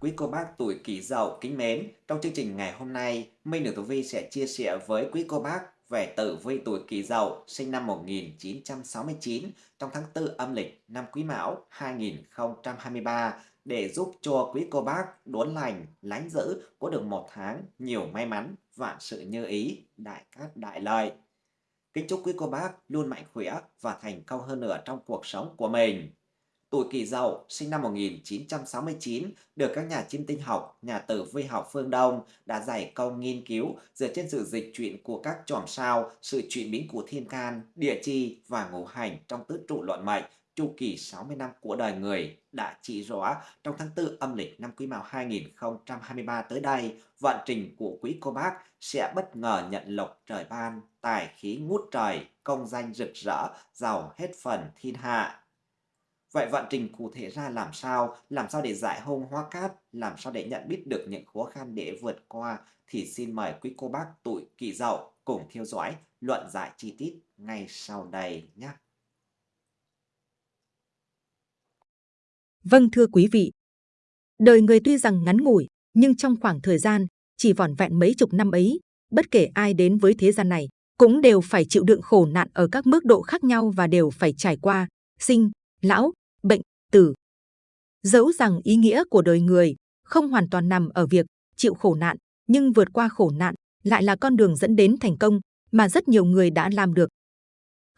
Quý cô bác tuổi Kỷ Dậu kính mến, trong chương trình ngày hôm nay, Minh Đường Tử Vi sẽ chia sẻ với quý cô bác về tử vi tuổi Kỷ Dậu sinh năm 1969 trong tháng 4 âm lịch năm Quý Mão 2023 để giúp cho quý cô bác đốn lành, lánh giữ có được một tháng nhiều may mắn, vạn sự như ý, đại cát đại lợi. Kính chúc quý cô bác luôn mạnh khỏe và thành công hơn nữa trong cuộc sống của mình. Tuổi Kỷ Dậu sinh năm 1969 được các nhà chiêm tinh học, nhà tử vi học phương Đông đã giải công nghiên cứu dựa trên sự dịch chuyển của các chòm sao, sự chuyển biến của thiên can, địa chi và ngũ hành trong tứ trụ luận mệnh chu kỳ 60 năm của đời người đã chỉ rõ trong tháng 4 âm lịch năm Quý Mão 2023 tới đây, vận trình của quý cô bác sẽ bất ngờ nhận lộc trời ban, tài khí ngút trời, công danh rực rỡ, giàu hết phần thiên hạ. Vậy vận trình cụ thể ra làm sao? Làm sao để giải hôn hóa cát? Làm sao để nhận biết được những khó khăn để vượt qua? Thì xin mời quý cô bác tuổi kỷ dậu cùng theo dõi luận giải chi tiết ngay sau đây nhé. Vâng thưa quý vị, đời người tuy rằng ngắn ngủi, nhưng trong khoảng thời gian chỉ vỏn vẹn mấy chục năm ấy, bất kể ai đến với thế gian này, cũng đều phải chịu đựng khổ nạn ở các mức độ khác nhau và đều phải trải qua sinh, lão, bệnh, tử. Dẫu rằng ý nghĩa của đời người không hoàn toàn nằm ở việc chịu khổ nạn, nhưng vượt qua khổ nạn lại là con đường dẫn đến thành công mà rất nhiều người đã làm được.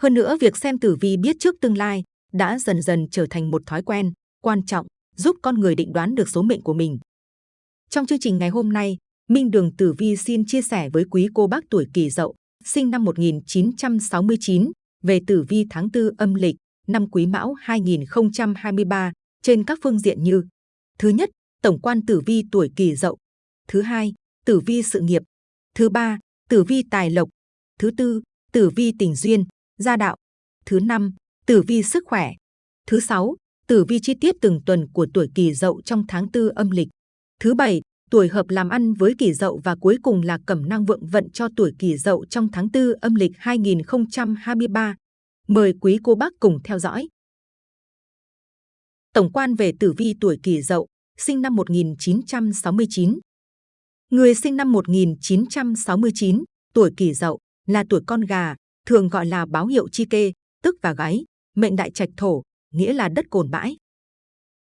Hơn nữa, việc xem tử vi biết trước tương lai đã dần dần trở thành một thói quen quan trọng giúp con người định đoán được số mệnh của mình. Trong chương trình ngày hôm nay, Minh Đường Tử Vi xin chia sẻ với quý cô bác tuổi Kỷ Dậu, sinh năm 1969, về tử vi tháng 4 âm lịch năm Quý Mão 2023 trên các phương diện như Thứ nhất, tổng quan tử vi tuổi Kỷ Dậu. Thứ hai, tử vi sự nghiệp. Thứ ba, tử vi tài lộc. Thứ tư, tử vi tình duyên, gia đạo. Thứ năm, tử vi sức khỏe. Thứ sáu, tử vi chi tiết từng tuần của tuổi Kỷ Dậu trong tháng tư âm lịch. Thứ bảy, tuổi hợp làm ăn với Kỷ Dậu và cuối cùng là cẩm năng vượng vận cho tuổi Kỷ Dậu trong tháng tư âm lịch 2023. Mời quý cô bác cùng theo dõi. Tổng quan về tử vi tuổi Kỷ Dậu, sinh năm 1969. Người sinh năm 1969, tuổi Kỷ Dậu, là tuổi con gà, thường gọi là báo hiệu chi kê, tức và gáy, mệnh đại trạch thổ, nghĩa là đất cồn bãi.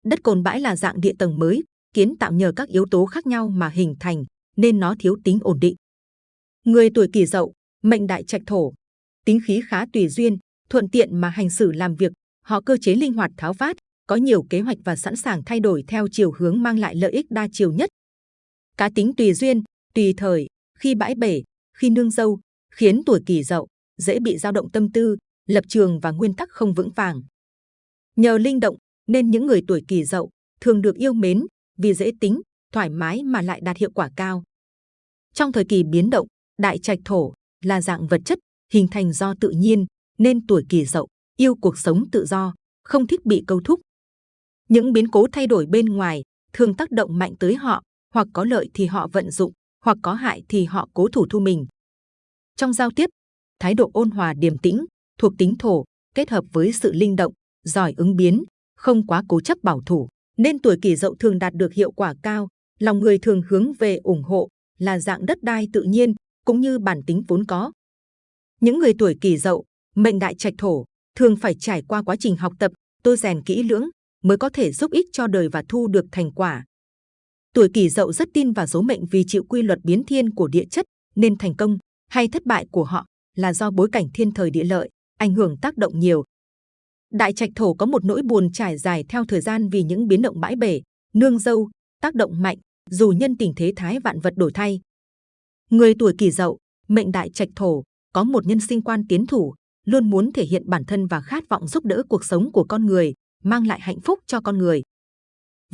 Đất cồn bãi là dạng địa tầng mới, kiến tạo nhờ các yếu tố khác nhau mà hình thành, nên nó thiếu tính ổn định. Người tuổi Kỷ Dậu, mệnh đại trạch thổ, tính khí khá tùy duyên, thuận tiện mà hành xử làm việc, họ cơ chế linh hoạt tháo vát, có nhiều kế hoạch và sẵn sàng thay đổi theo chiều hướng mang lại lợi ích đa chiều nhất. Cá tính tùy duyên, tùy thời, khi bãi bể, khi nương dâu, khiến tuổi kỷ dậu dễ bị dao động tâm tư, lập trường và nguyên tắc không vững vàng. Nhờ linh động nên những người tuổi kỷ dậu thường được yêu mến vì dễ tính, thoải mái mà lại đạt hiệu quả cao. Trong thời kỳ biến động, đại trạch thổ là dạng vật chất hình thành do tự nhiên nên tuổi kỷ dậu yêu cuộc sống tự do, không thích bị câu thúc. Những biến cố thay đổi bên ngoài thường tác động mạnh tới họ, hoặc có lợi thì họ vận dụng, hoặc có hại thì họ cố thủ thu mình. Trong giao tiếp, thái độ ôn hòa điềm tĩnh, thuộc tính thổ, kết hợp với sự linh động, giỏi ứng biến, không quá cố chấp bảo thủ, nên tuổi kỷ dậu thường đạt được hiệu quả cao, lòng người thường hướng về ủng hộ, là dạng đất đai tự nhiên, cũng như bản tính vốn có. Những người tuổi kỷ dậu mệnh đại trạch thổ thường phải trải qua quá trình học tập, tôi rèn kỹ lưỡng mới có thể giúp ích cho đời và thu được thành quả. Tuổi kỷ dậu rất tin vào số mệnh vì chịu quy luật biến thiên của địa chất nên thành công hay thất bại của họ là do bối cảnh thiên thời địa lợi, ảnh hưởng tác động nhiều. Đại trạch thổ có một nỗi buồn trải dài theo thời gian vì những biến động bãi bể, nương dâu, tác động mạnh, dù nhân tình thế thái vạn vật đổi thay. Người tuổi kỷ dậu, mệnh đại trạch thổ, có một nhân sinh quan tiến thủ, luôn muốn thể hiện bản thân và khát vọng giúp đỡ cuộc sống của con người, mang lại hạnh phúc cho con người.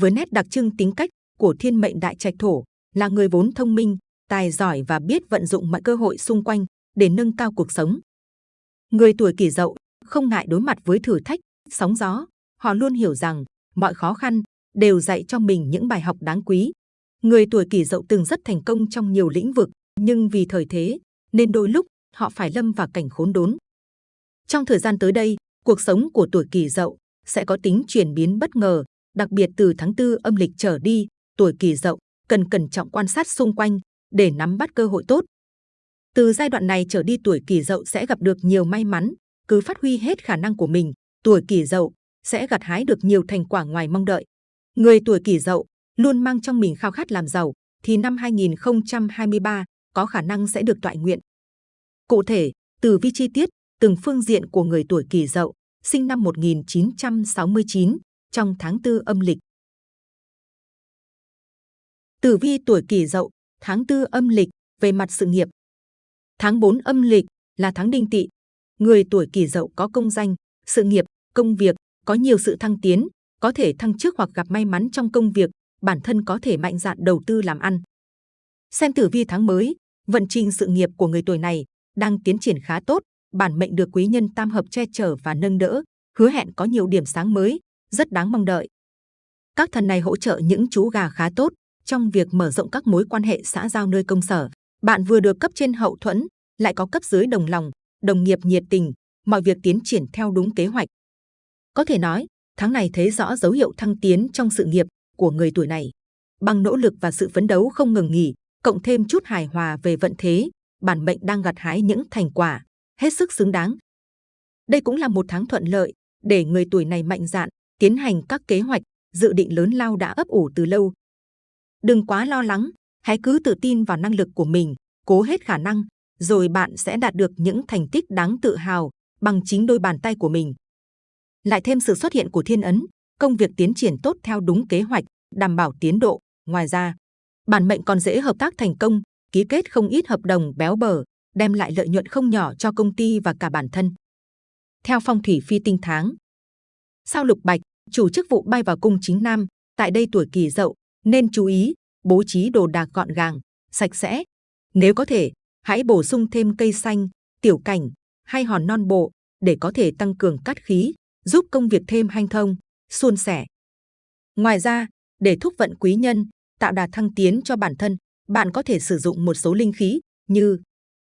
Với nét đặc trưng tính cách của thiên mệnh đại trạch thổ là người vốn thông minh, tài giỏi và biết vận dụng mọi cơ hội xung quanh để nâng cao cuộc sống. Người tuổi kỷ dậu không ngại đối mặt với thử thách, sóng gió, họ luôn hiểu rằng mọi khó khăn đều dạy cho mình những bài học đáng quý. Người tuổi kỷ dậu từng rất thành công trong nhiều lĩnh vực, nhưng vì thời thế nên đôi lúc họ phải lâm vào cảnh khốn đốn. Trong thời gian tới đây, cuộc sống của tuổi kỷ dậu sẽ có tính chuyển biến bất ngờ, đặc biệt từ tháng 4 âm lịch trở đi, tuổi kỷ dậu cần cẩn trọng quan sát xung quanh để nắm bắt cơ hội tốt. Từ giai đoạn này trở đi tuổi kỷ dậu sẽ gặp được nhiều may mắn, cứ phát huy hết khả năng của mình, tuổi kỷ dậu sẽ gặt hái được nhiều thành quả ngoài mong đợi. Người tuổi kỷ dậu luôn mang trong mình khao khát làm giàu, thì năm 2023 có khả năng sẽ được toại nguyện. Cụ thể, từ vi chi tiết, từng phương diện của người tuổi kỷ dậu, sinh năm 1969, trong tháng 4 âm lịch. Tử vi tuổi kỷ dậu, tháng 4 âm lịch, về mặt sự nghiệp. Tháng 4 âm lịch là tháng đinh tỵ. Người tuổi kỷ dậu có công danh, sự nghiệp, công việc, có nhiều sự thăng tiến, có thể thăng chức hoặc gặp may mắn trong công việc, bản thân có thể mạnh dạn đầu tư làm ăn. Xem tử vi tháng mới, vận trình sự nghiệp của người tuổi này đang tiến triển khá tốt, bản mệnh được quý nhân tam hợp che chở và nâng đỡ, hứa hẹn có nhiều điểm sáng mới, rất đáng mong đợi. Các thần này hỗ trợ những chú gà khá tốt trong việc mở rộng các mối quan hệ xã giao nơi công sở. Bạn vừa được cấp trên hậu thuẫn, lại có cấp dưới đồng lòng, đồng nghiệp nhiệt tình, mọi việc tiến triển theo đúng kế hoạch. Có thể nói, tháng này thấy rõ dấu hiệu thăng tiến trong sự nghiệp của người tuổi này. Bằng nỗ lực và sự phấn đấu không ngừng nghỉ, cộng thêm chút hài hòa về vận thế, bản mệnh đang gặt hái những thành quả hết sức xứng đáng. Đây cũng là một tháng thuận lợi để người tuổi này mạnh dạn tiến hành các kế hoạch, dự định lớn lao đã ấp ủ từ lâu. Đừng quá lo lắng, hãy cứ tự tin vào năng lực của mình, cố hết khả năng, rồi bạn sẽ đạt được những thành tích đáng tự hào bằng chính đôi bàn tay của mình. Lại thêm sự xuất hiện của thiên ấn, công việc tiến triển tốt theo đúng kế hoạch, đảm bảo tiến độ. Ngoài ra, bản mệnh còn dễ hợp tác thành công, ký kết không ít hợp đồng béo bở, đem lại lợi nhuận không nhỏ cho công ty và cả bản thân. Theo phong thủy phi tinh tháng, sao lục bạch, chủ chức vụ bay vào cung chính nam, tại đây tuổi kỳ dậu, nên chú ý, bố trí đồ đạc gọn gàng, sạch sẽ. Nếu có thể, hãy bổ sung thêm cây xanh, tiểu cảnh hay hòn non bộ để có thể tăng cường cát khí, giúp công việc thêm hanh thông, suôn sẻ. Ngoài ra, để thúc vận quý nhân, tạo đà thăng tiến cho bản thân, bạn có thể sử dụng một số linh khí như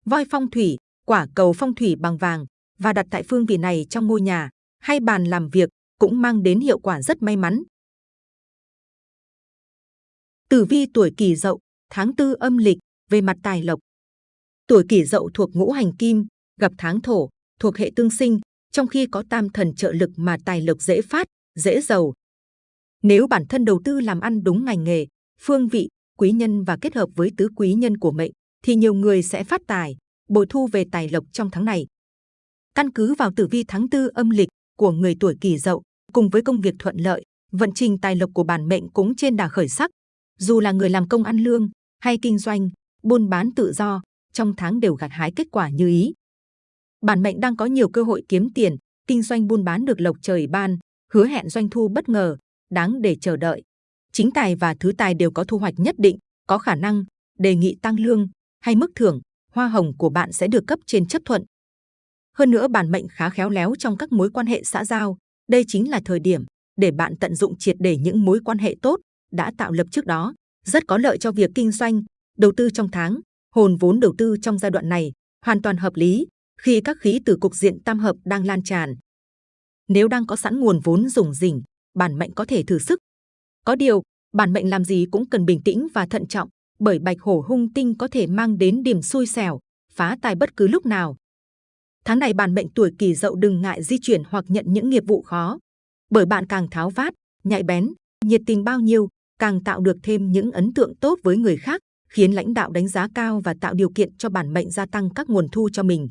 voi phong thủy, quả cầu phong thủy bằng vàng và đặt tại phương vị này trong ngôi nhà hay bàn làm việc cũng mang đến hiệu quả rất may mắn. Tử vi tuổi Kỷ Dậu, tháng tư âm lịch về mặt tài lộc. Tuổi Kỷ Dậu thuộc ngũ hành kim, gặp tháng thổ, thuộc hệ tương sinh, trong khi có tam thần trợ lực mà tài lộc dễ phát, dễ giàu. Nếu bản thân đầu tư làm ăn đúng ngành nghề, phương vị, quý nhân và kết hợp với tứ quý nhân của mệnh, thì nhiều người sẽ phát tài, bội thu về tài lộc trong tháng này. Căn cứ vào tử vi tháng tư âm lịch của người tuổi Kỷ Dậu, cùng với công việc thuận lợi, vận trình tài lộc của bản mệnh cũng trên đà khởi sắc. Dù là người làm công ăn lương hay kinh doanh, buôn bán tự do, trong tháng đều gặt hái kết quả như ý. Bản mệnh đang có nhiều cơ hội kiếm tiền, kinh doanh buôn bán được lộc trời ban, hứa hẹn doanh thu bất ngờ, đáng để chờ đợi. Chính tài và thứ tài đều có thu hoạch nhất định, có khả năng đề nghị tăng lương hay mức thưởng, hoa hồng của bạn sẽ được cấp trên chấp thuận. Hơn nữa bản mệnh khá khéo léo trong các mối quan hệ xã giao, đây chính là thời điểm để bạn tận dụng triệt để những mối quan hệ tốt đã tạo lập trước đó, rất có lợi cho việc kinh doanh, đầu tư trong tháng, hồn vốn đầu tư trong giai đoạn này hoàn toàn hợp lý khi các khí từ cục diện tam hợp đang lan tràn. Nếu đang có sẵn nguồn vốn dùng rỉnh, bản mệnh có thể thử sức. Có điều, bản mệnh làm gì cũng cần bình tĩnh và thận trọng, bởi bạch hổ hung tinh có thể mang đến điểm xui xẻo, phá tài bất cứ lúc nào. Tháng này bản mệnh tuổi kỳ dậu đừng ngại di chuyển hoặc nhận những nghiệp vụ khó, bởi bạn càng tháo vát, nhạy bén, nhiệt tình bao nhiêu, càng tạo được thêm những ấn tượng tốt với người khác, khiến lãnh đạo đánh giá cao và tạo điều kiện cho bản mệnh gia tăng các nguồn thu cho mình.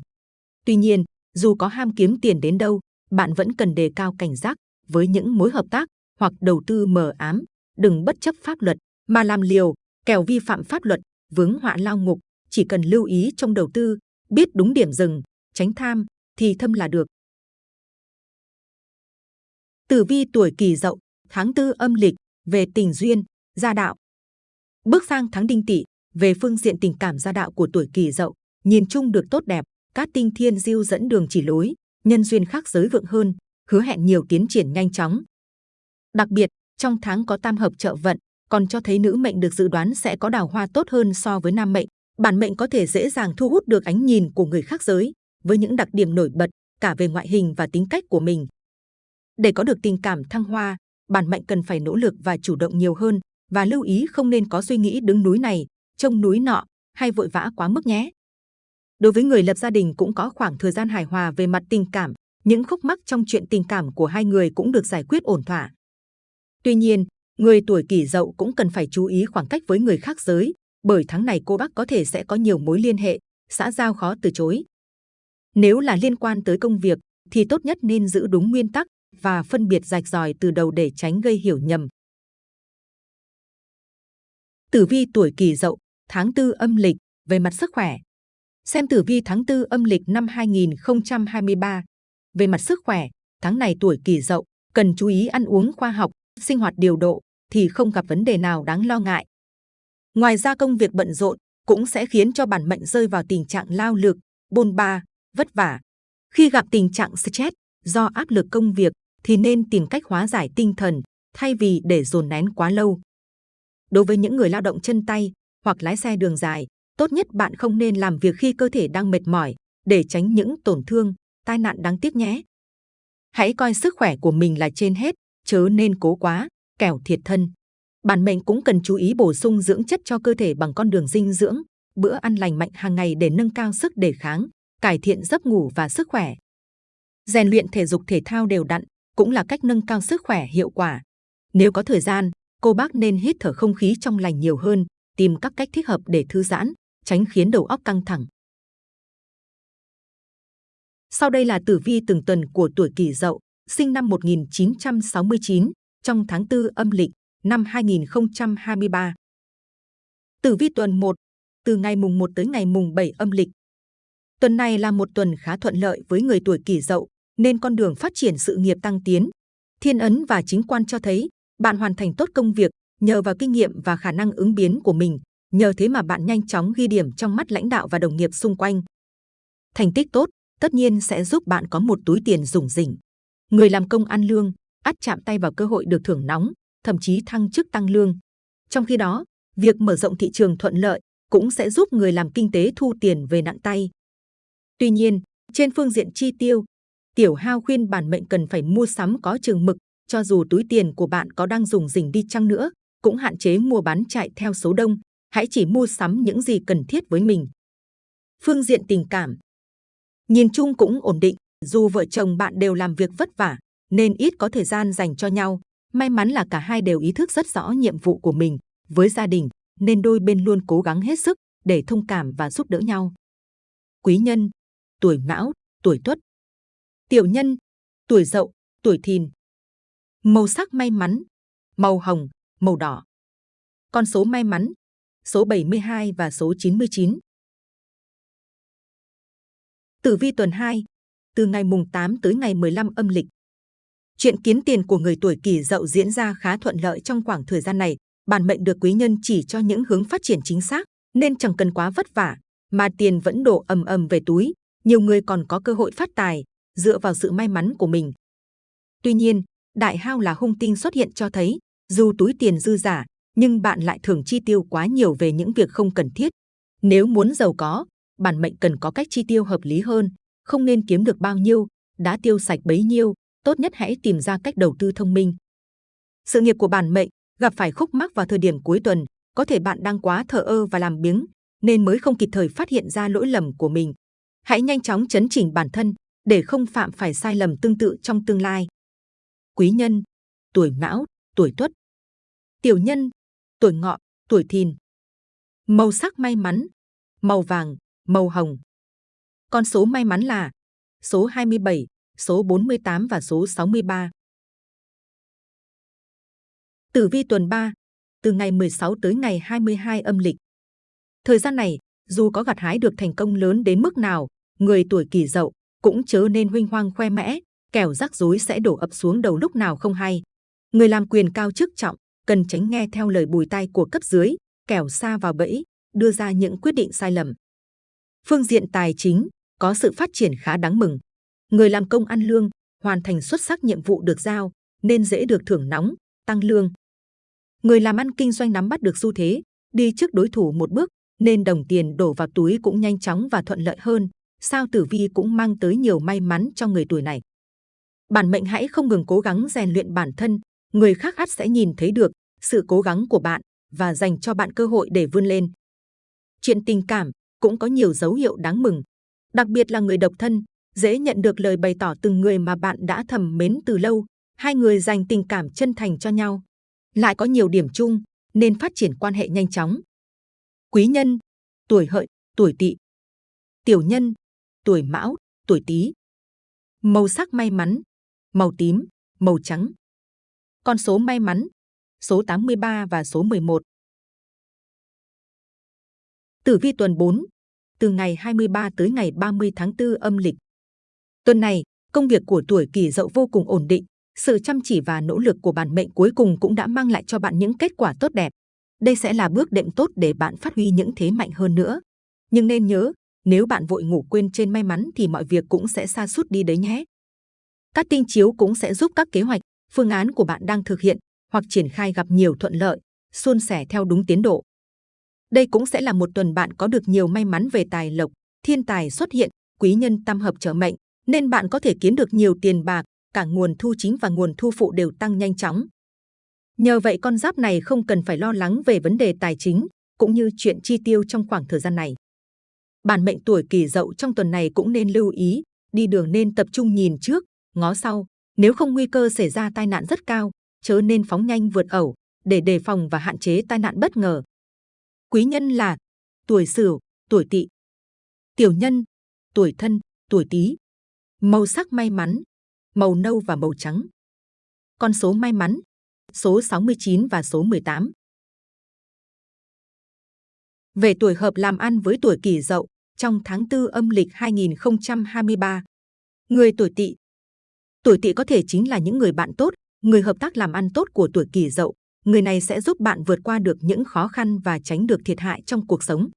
Tuy nhiên, dù có ham kiếm tiền đến đâu, bạn vẫn cần đề cao cảnh giác với những mối hợp tác hoặc đầu tư mờ ám, đừng bất chấp pháp luật mà làm liều, kèo vi phạm pháp luật, vướng họa lao ngục, chỉ cần lưu ý trong đầu tư, biết đúng điểm dừng, tránh tham, thì thâm là được. Tử vi tuổi Kỷ Dậu, tháng tư âm lịch, về tình duyên, gia đạo. Bước sang tháng Đinh Tỵ, về phương diện tình cảm gia đạo của tuổi Kỷ Dậu, nhìn chung được tốt đẹp, các tinh thiên diêu dẫn đường chỉ lối, nhân duyên khác giới vượng hơn, hứa hẹn nhiều tiến triển nhanh chóng. Đặc biệt, trong tháng có tam hợp trợ vận, còn cho thấy nữ mệnh được dự đoán sẽ có đào hoa tốt hơn so với nam mệnh. Bản mệnh có thể dễ dàng thu hút được ánh nhìn của người khác giới với những đặc điểm nổi bật cả về ngoại hình và tính cách của mình. Để có được tình cảm thăng hoa, bản mệnh cần phải nỗ lực và chủ động nhiều hơn và lưu ý không nên có suy nghĩ đứng núi này, trông núi nọ hay vội vã quá mức nhé. Đối với người lập gia đình cũng có khoảng thời gian hài hòa về mặt tình cảm, những khúc mắc trong chuyện tình cảm của hai người cũng được giải quyết ổn thỏa. Tuy nhiên, người tuổi kỷ dậu cũng cần phải chú ý khoảng cách với người khác giới, bởi tháng này cô bác có thể sẽ có nhiều mối liên hệ, xã giao khó từ chối. Nếu là liên quan tới công việc, thì tốt nhất nên giữ đúng nguyên tắc và phân biệt rạch ròi từ đầu để tránh gây hiểu nhầm. Tử vi tuổi kỷ dậu, tháng tư âm lịch, về mặt sức khỏe. Xem tử vi tháng tư âm lịch năm 2023. Về mặt sức khỏe, tháng này tuổi kỷ dậu, cần chú ý ăn uống khoa học, sinh hoạt điều độ, thì không gặp vấn đề nào đáng lo ngại. Ngoài ra công việc bận rộn cũng sẽ khiến cho bản mệnh rơi vào tình trạng lao lực, bôn ba, vất vả. Khi gặp tình trạng stress do áp lực công việc thì nên tìm cách hóa giải tinh thần thay vì để dồn nén quá lâu. Đối với những người lao động chân tay hoặc lái xe đường dài, tốt nhất bạn không nên làm việc khi cơ thể đang mệt mỏi để tránh những tổn thương, tai nạn đáng tiếc nhé. Hãy coi sức khỏe của mình là trên hết, chớ nên cố quá, kẻo thiệt thân. Bản mệnh cũng cần chú ý bổ sung dưỡng chất cho cơ thể bằng con đường dinh dưỡng, bữa ăn lành mạnh hàng ngày để nâng cao sức đề kháng, cải thiện giấc ngủ và sức khỏe. Rèn luyện thể dục thể thao đều đặn cũng là cách nâng cao sức khỏe hiệu quả. Nếu có thời gian, cô bác nên hít thở không khí trong lành nhiều hơn, tìm các cách thích hợp để thư giãn, tránh khiến đầu óc căng thẳng. Sau đây là tử vi từng tuần của tuổi Kỷ Dậu, sinh năm 1969, trong tháng 4 âm lịch năm 2023. Tử vi tuần 1, từ ngày mùng 1 tới ngày mùng 7 âm lịch. Tuần này là một tuần khá thuận lợi với người tuổi Kỷ Dậu, nên con đường phát triển sự nghiệp tăng tiến. Thiên ấn và chính quan cho thấy bạn hoàn thành tốt công việc nhờ vào kinh nghiệm và khả năng ứng biến của mình. Nhờ thế mà bạn nhanh chóng ghi điểm trong mắt lãnh đạo và đồng nghiệp xung quanh. Thành tích tốt tất nhiên sẽ giúp bạn có một túi tiền rủng rỉnh. Người làm công ăn lương, ắt chạm tay vào cơ hội được thưởng nóng, thậm chí thăng chức tăng lương. Trong khi đó, việc mở rộng thị trường thuận lợi cũng sẽ giúp người làm kinh tế thu tiền về nặng tay. Tuy nhiên, trên phương diện chi tiêu, Tiểu Hao khuyên bản mệnh cần phải mua sắm có chừng mực, cho dù túi tiền của bạn có đang dùng dình đi chăng nữa, cũng hạn chế mua bán chạy theo số đông, hãy chỉ mua sắm những gì cần thiết với mình. Phương diện tình cảm Nhìn chung cũng ổn định, dù vợ chồng bạn đều làm việc vất vả, nên ít có thời gian dành cho nhau. May mắn là cả hai đều ý thức rất rõ nhiệm vụ của mình với gia đình, nên đôi bên luôn cố gắng hết sức để thông cảm và giúp đỡ nhau. Quý nhân, tuổi mão, tuổi tuất. Tiểu nhân, tuổi dậu, tuổi thìn. Màu sắc may mắn, màu hồng, màu đỏ. Con số may mắn, số 72 và số 99. Tử vi tuần 2, từ ngày mùng 8 tới ngày 15 âm lịch. Chuyện kiến tiền của người tuổi kỷ dậu diễn ra khá thuận lợi trong khoảng thời gian này. Bản mệnh được quý nhân chỉ cho những hướng phát triển chính xác, nên chẳng cần quá vất vả, mà tiền vẫn đổ ầm ầm về túi. Nhiều người còn có cơ hội phát tài, dựa vào sự may mắn của mình. Tuy nhiên, đại hao là hung tinh xuất hiện cho thấy, dù túi tiền dư giả, nhưng bạn lại thường chi tiêu quá nhiều về những việc không cần thiết. Nếu muốn giàu có, bản mệnh cần có cách chi tiêu hợp lý hơn, không nên kiếm được bao nhiêu, đã tiêu sạch bấy nhiêu, tốt nhất hãy tìm ra cách đầu tư thông minh. Sự nghiệp của bản mệnh gặp phải khúc mắc vào thời điểm cuối tuần, có thể bạn đang quá thờ ơ và làm biếng, nên mới không kịp thời phát hiện ra lỗi lầm của mình. Hãy nhanh chóng chấn chỉnh bản thân để không phạm phải sai lầm tương tự trong tương lai. Quý nhân, tuổi mão, tuổi tuất. Tiểu nhân, tuổi ngọ, tuổi thìn. Màu sắc may mắn, màu vàng, màu hồng. Con số may mắn là số 27, số 48 và số 63. Tử vi tuần 3, từ ngày 16 tới ngày 22 âm lịch. Thời gian này, dù có gặt hái được thành công lớn đến mức nào, người tuổi kỷ dậu cũng chớ nên huynh hoang khoe mẽ, kẻo rắc rối sẽ đổ ập xuống đầu lúc nào không hay. Người làm quyền cao chức trọng, cần tránh nghe theo lời bùi tai của cấp dưới, kẻo xa vào bẫy, đưa ra những quyết định sai lầm. Phương diện tài chính, có sự phát triển khá đáng mừng. Người làm công ăn lương, hoàn thành xuất sắc nhiệm vụ được giao, nên dễ được thưởng nóng, tăng lương. Người làm ăn kinh doanh nắm bắt được xu thế, đi trước đối thủ một bước, nên đồng tiền đổ vào túi cũng nhanh chóng và thuận lợi hơn. Sao tử vi cũng mang tới nhiều may mắn cho người tuổi này. Bản mệnh hãy không ngừng cố gắng rèn luyện bản thân, người khác ắt sẽ nhìn thấy được, sự cố gắng của bạn và dành cho bạn cơ hội để vươn lên. Chuyện tình cảm cũng có nhiều dấu hiệu đáng mừng, đặc biệt là người độc thân, dễ nhận được lời bày tỏ từng người mà bạn đã thầm mến từ lâu, hai người dành tình cảm chân thành cho nhau. Lại có nhiều điểm chung nên phát triển quan hệ nhanh chóng. Quý nhân, tuổi hợi, tuổi tỵ. Tiểu nhân, tuổi mão, tuổi tý. Màu sắc may mắn, màu tím, màu trắng. Con số may mắn, số 83 và số 11. Tử vi tuần 4, từ ngày 23 tới ngày 30 tháng 4 âm lịch. Tuần này, công việc của tuổi kỷ dậu vô cùng ổn định, sự chăm chỉ và nỗ lực của bản mệnh cuối cùng cũng đã mang lại cho bạn những kết quả tốt đẹp. Đây sẽ là bước đệm tốt để bạn phát huy những thế mạnh hơn nữa. Nhưng nên nhớ, nếu bạn vội ngủ quên trên may mắn thì mọi việc cũng sẽ xa sút đi đấy nhé. Các tinh chiếu cũng sẽ giúp các kế hoạch, phương án của bạn đang thực hiện hoặc triển khai gặp nhiều thuận lợi, suôn sẻ theo đúng tiến độ. Đây cũng sẽ là một tuần bạn có được nhiều may mắn về tài lộc, thiên tài xuất hiện, quý nhân tam hợp trở mệnh, nên bạn có thể kiếm được nhiều tiền bạc, cả nguồn thu chính và nguồn thu phụ đều tăng nhanh chóng. Nhờ vậy con giáp này không cần phải lo lắng về vấn đề tài chính, cũng như chuyện chi tiêu trong khoảng thời gian này. Bản mệnh tuổi kỷ dậu trong tuần này cũng nên lưu ý, đi đường nên tập trung nhìn trước, ngó sau, nếu không nguy cơ xảy ra tai nạn rất cao, chớ nên phóng nhanh vượt ẩu, để đề phòng và hạn chế tai nạn bất ngờ. Quý nhân là tuổi Sửu, tuổi Tỵ. Tiểu nhân, tuổi Thân, tuổi Tý. Màu sắc may mắn, màu nâu và màu trắng. Con số may mắn, số 69 và số 18. Về tuổi hợp làm ăn với tuổi kỷ dậu, trong tháng 4 âm lịch 2023. Người tuổi tỵ Tuổi tỵ có thể chính là những người bạn tốt, người hợp tác làm ăn tốt của tuổi kỷ dậu. Người này sẽ giúp bạn vượt qua được những khó khăn và tránh được thiệt hại trong cuộc sống.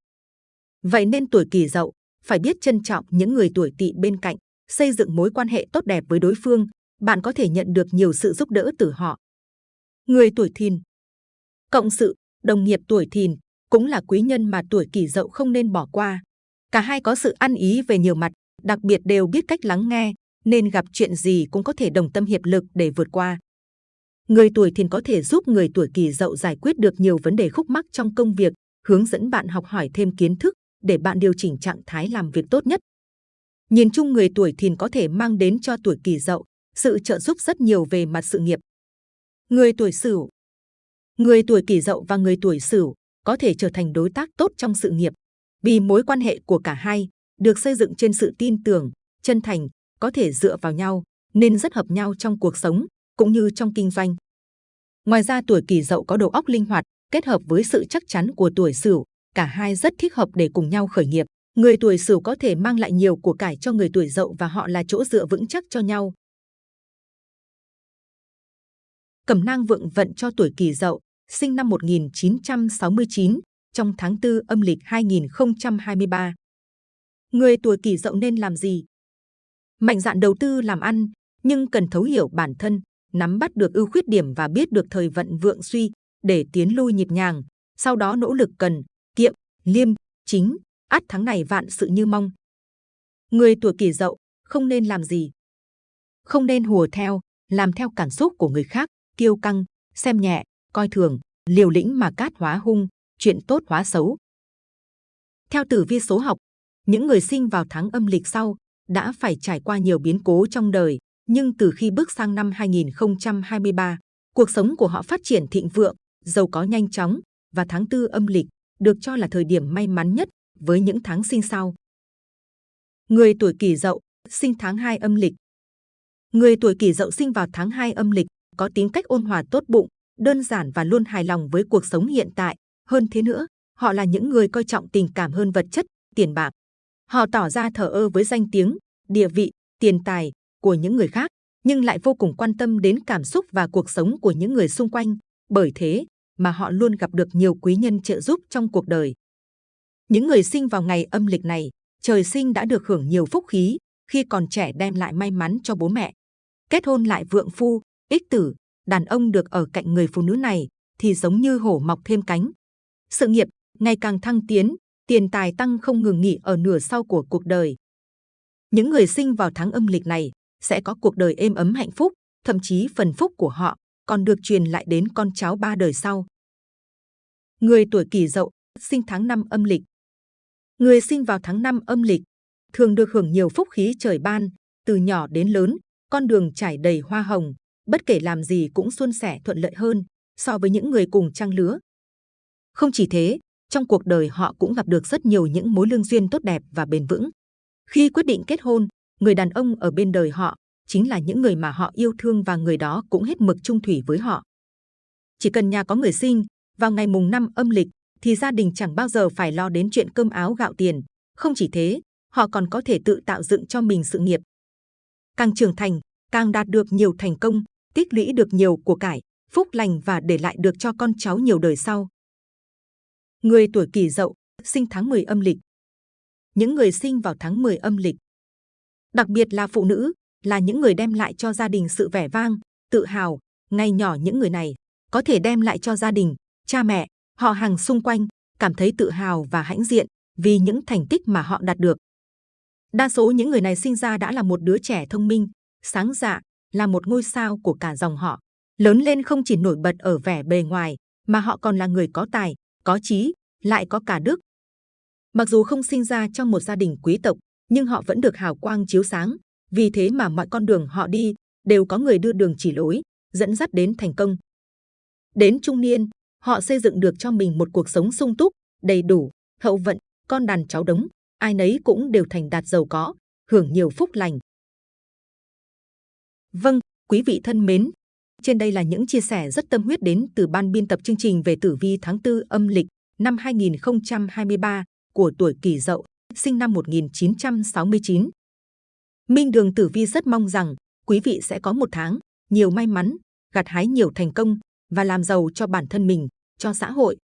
Vậy nên tuổi kỷ dậu phải biết trân trọng những người tuổi tỵ bên cạnh, xây dựng mối quan hệ tốt đẹp với đối phương. Bạn có thể nhận được nhiều sự giúp đỡ từ họ. Người tuổi thìn Cộng sự, đồng nghiệp tuổi thìn cũng là quý nhân mà tuổi kỷ dậu không nên bỏ qua. Cả hai có sự ăn ý về nhiều mặt, đặc biệt đều biết cách lắng nghe, nên gặp chuyện gì cũng có thể đồng tâm hiệp lực để vượt qua. Người tuổi thìn có thể giúp người tuổi kỷ dậu giải quyết được nhiều vấn đề khúc mắc trong công việc, hướng dẫn bạn học hỏi thêm kiến thức để bạn điều chỉnh trạng thái làm việc tốt nhất. Nhìn chung người tuổi thìn có thể mang đến cho tuổi kỷ dậu sự trợ giúp rất nhiều về mặt sự nghiệp. Người tuổi sửu Người tuổi kỷ dậu và người tuổi sửu có thể trở thành đối tác tốt trong sự nghiệp vì mối quan hệ của cả hai được xây dựng trên sự tin tưởng, chân thành, có thể dựa vào nhau, nên rất hợp nhau trong cuộc sống cũng như trong kinh doanh. Ngoài ra tuổi kỷ dậu có đầu óc linh hoạt, kết hợp với sự chắc chắn của tuổi sửu, cả hai rất thích hợp để cùng nhau khởi nghiệp. Người tuổi sửu có thể mang lại nhiều của cải cho người tuổi dậu và họ là chỗ dựa vững chắc cho nhau. Cẩm nang vượng vận cho tuổi kỷ dậu, sinh năm 1969, trong tháng 4 âm lịch 2023. Người tuổi kỷ dậu nên làm gì? Mạnh dạn đầu tư làm ăn, nhưng cần thấu hiểu bản thân, nắm bắt được ưu khuyết điểm và biết được thời vận vượng suy để tiến lui nhịp nhàng. Sau đó nỗ lực cần, kiệm, liêm, chính, ắt tháng này vạn sự như mong. Người tuổi kỷ dậu không nên làm gì? Không nên hùa theo, làm theo cảm xúc của người khác, kiêu căng, xem nhẹ, coi thường, liều lĩnh mà cát hóa hung, chuyện tốt hóa xấu. Theo tử vi số học, những người sinh vào tháng âm lịch sau đã phải trải qua nhiều biến cố trong đời, nhưng từ khi bước sang năm 2023, cuộc sống của họ phát triển thịnh vượng, giàu có nhanh chóng và tháng tư âm lịch được cho là thời điểm may mắn nhất với những tháng sinh sau. Người tuổi Kỷ Dậu sinh tháng 2 âm lịch. Người tuổi Kỷ Dậu sinh vào tháng 2 âm lịch có tính cách ôn hòa tốt bụng, đơn giản và luôn hài lòng với cuộc sống hiện tại. Hơn thế nữa, họ là những người coi trọng tình cảm hơn vật chất, tiền bạc. Họ tỏ ra thờ ơ với danh tiếng, địa vị, tiền tài của những người khác, nhưng lại vô cùng quan tâm đến cảm xúc và cuộc sống của những người xung quanh. Bởi thế mà họ luôn gặp được nhiều quý nhân trợ giúp trong cuộc đời. Những người sinh vào ngày âm lịch này, trời sinh đã được hưởng nhiều phúc khí khi còn trẻ đem lại may mắn cho bố mẹ. Kết hôn lại vượng phu, ích tử, đàn ông được ở cạnh người phụ nữ này thì giống như hổ mọc thêm cánh. Sự nghiệp ngày càng thăng tiến, tiền tài tăng không ngừng nghỉ ở nửa sau của cuộc đời. Những người sinh vào tháng âm lịch này sẽ có cuộc đời êm ấm hạnh phúc, thậm chí phần phúc của họ còn được truyền lại đến con cháu ba đời sau. Người tuổi Kỷ Dậu, sinh tháng năm âm lịch. Người sinh vào tháng năm âm lịch thường được hưởng nhiều phúc khí trời ban, từ nhỏ đến lớn, con đường trải đầy hoa hồng, bất kể làm gì cũng suôn sẻ thuận lợi hơn so với những người cùng trang lứa. Không chỉ thế, trong cuộc đời họ cũng gặp được rất nhiều những mối lương duyên tốt đẹp và bền vững. Khi quyết định kết hôn, người đàn ông ở bên đời họ chính là những người mà họ yêu thương và người đó cũng hết mực trung thủy với họ. Chỉ cần nhà có người sinh, vào ngày mùng năm âm lịch, thì gia đình chẳng bao giờ phải lo đến chuyện cơm áo gạo tiền. Không chỉ thế, họ còn có thể tự tạo dựng cho mình sự nghiệp. Càng trưởng thành, càng đạt được nhiều thành công, tích lũy được nhiều của cải, phúc lành và để lại được cho con cháu nhiều đời sau. Người tuổi Kỷ Dậu, sinh tháng 10 âm lịch. Những người sinh vào tháng 10 âm lịch, đặc biệt là phụ nữ, là những người đem lại cho gia đình sự vẻ vang, tự hào. Ngay nhỏ những người này có thể đem lại cho gia đình, cha mẹ, họ hàng xung quanh cảm thấy tự hào và hãnh diện vì những thành tích mà họ đạt được. Đa số những người này sinh ra đã là một đứa trẻ thông minh, sáng dạ, là một ngôi sao của cả dòng họ. Lớn lên không chỉ nổi bật ở vẻ bề ngoài, mà họ còn là người có tài, có trí, lại có cả đức. Mặc dù không sinh ra trong một gia đình quý tộc, nhưng họ vẫn được hào quang chiếu sáng. Vì thế mà mọi con đường họ đi đều có người đưa đường chỉ lối, dẫn dắt đến thành công. Đến trung niên, họ xây dựng được cho mình một cuộc sống sung túc, đầy đủ, hậu vận, con đàn cháu đống, ai nấy cũng đều thành đạt giàu có, hưởng nhiều phúc lành. Vâng, quý vị thân mến, trên đây là những chia sẻ rất tâm huyết đến từ ban biên tập chương trình về tử vi tháng 4 âm lịch năm 2023 của tuổi Kỷ Dậu, sinh năm 1969. Minh Đường Tử Vi rất mong rằng quý vị sẽ có một tháng nhiều may mắn, gặt hái nhiều thành công và làm giàu cho bản thân mình, cho xã hội.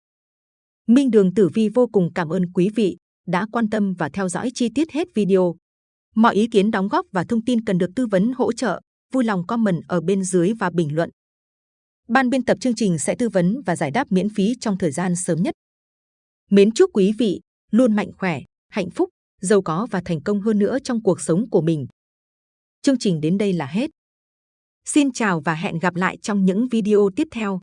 Minh Đường Tử Vi vô cùng cảm ơn quý vị đã quan tâm và theo dõi chi tiết hết video. Mọi ý kiến đóng góp và thông tin cần được tư vấn hỗ trợ, vui lòng comment ở bên dưới và bình luận. Ban biên tập chương trình sẽ tư vấn và giải đáp miễn phí trong thời gian sớm nhất. Mến chúc quý vị luôn mạnh khỏe, hạnh phúc, giàu có và thành công hơn nữa trong cuộc sống của mình. Chương trình đến đây là hết. Xin chào và hẹn gặp lại trong những video tiếp theo.